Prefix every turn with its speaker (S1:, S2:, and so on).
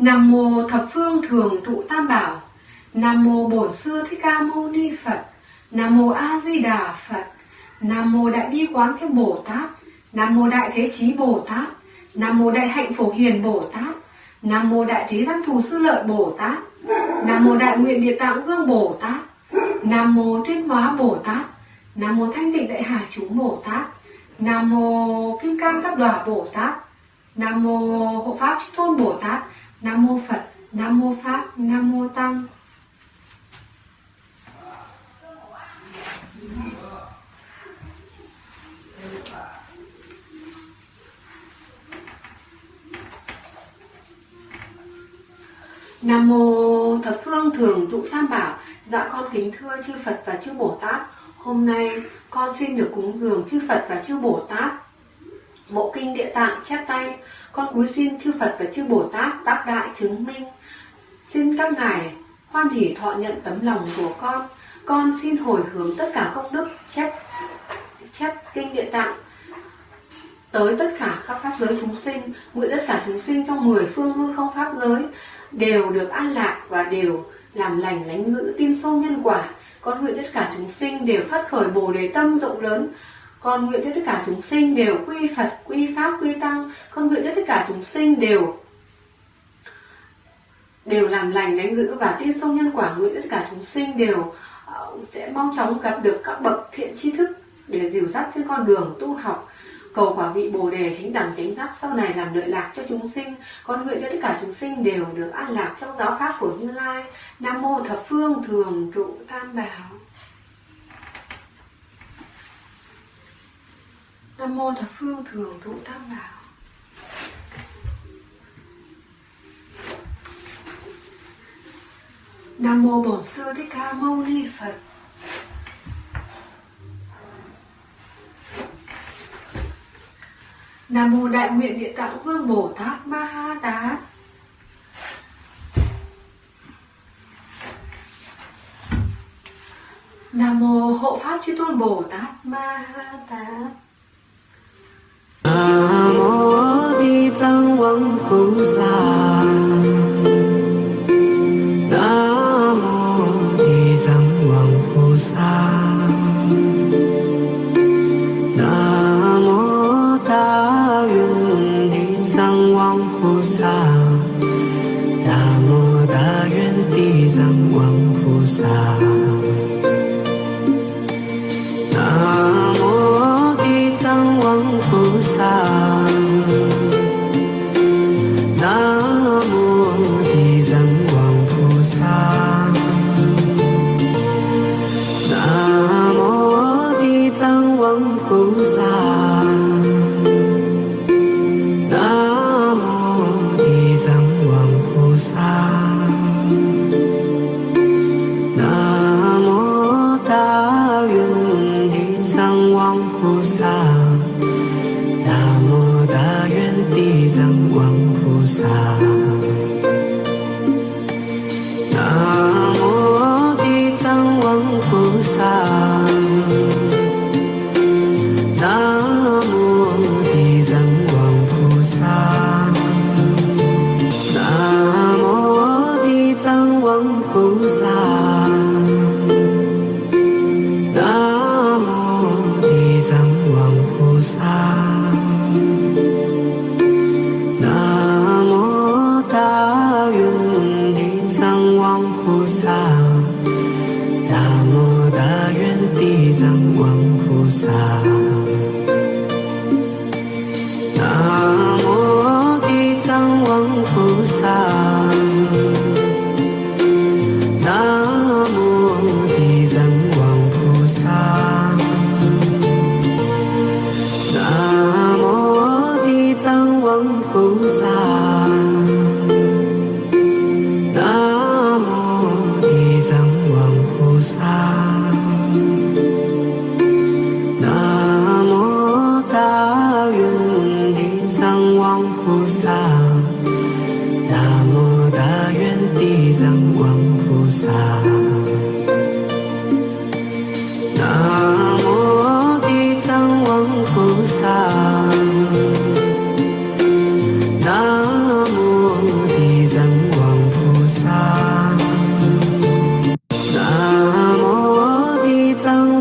S1: Nam mô thập phương thường trụ tam bảo. Nam mô Bổn sư Thích Ca Mâu Ni Phật. Nam mô A Di Đà Phật. Nam mô Đại Bi Quán Thế Bồ Tát. Nam mô Đại Thế Chí Bồ Tát. Nam mô Đại Hạnh Phổ Hiền Bồ Tát. Nam mô Đại Trí Tăng Thù Sư Lợi Bồ Tát. Nam mô Đại Nguyện Địa Tạng Vương Bồ Tát. Nam mô Thuyết Hóa Bồ Tát. Nam mô Thanh Tịnh Đại Hải Chúng Bồ Tát. Nam mô Kim Cang Tắc Đòa Bồ Tát. Nam mô Hộ Pháp Chư Tôn Bồ Tát. Nam mô Phật. Nam mô Pháp. Nam mô Tăng. Nam mô thập phương thường trụ tam bảo. Dạ con kính thưa chư Phật và chư Bồ Tát. Hôm nay con xin được cúng dường chư Phật và chư Bồ Tát. Bộ kinh địa tạng chép tay, con cúi xin chư Phật và chư Bồ Tát tác đại chứng minh. Xin các ngài hoan hỷ thọ nhận tấm lòng của con. Con xin hồi hướng tất cả công đức chép chép kinh địa tạng tới tất cả các pháp giới chúng sinh, nguyện tất cả chúng sinh trong mười phương hư không pháp giới đều được an lạc và đều làm lành lánh ngữ tin sâu nhân quả. Con nguyện tất cả chúng sinh đều phát khởi bồ đề tâm rộng lớn. Con nguyện cho tất cả chúng sinh đều quy Phật, quy Pháp, quy Tăng. Con nguyện cho tất cả chúng sinh đều đều làm lành đánh giữ và tiên sông nhân quả nguyện tất cả chúng sinh đều ờ, sẽ mau chóng gặp được các bậc thiện tri thức để dìu dắt trên con đường tu học cầu quả vị bồ đề chính đẳng chánh giác sau này làm lợi lạc cho chúng sinh. Con nguyện cho tất cả chúng sinh đều được an lạc trong giáo pháp của như lai. Nam mô thập phương thường trụ tam bảo. Nam mô thập phương thường trụ tam bảo. Nam mô bổn sư thích ca mâu ni phật. Nam mô Đại nguyện Địa Tạng Vương Bồ Tát Ma Ha Tát. Nam mô Hộ Pháp Chư Tôn Bồ Tát Ma Ha Tát.
S2: Nam mô Di Tăng Vương 菩萨。地藏王菩萨，南无大愿地藏王菩萨，菩萨，南无大愿地藏王菩萨。菩萨。南无大愿地藏王菩萨，南无大愿地藏王菩萨，xa nam mô di tăng quang phú sa nam mô di tăng mô di tăng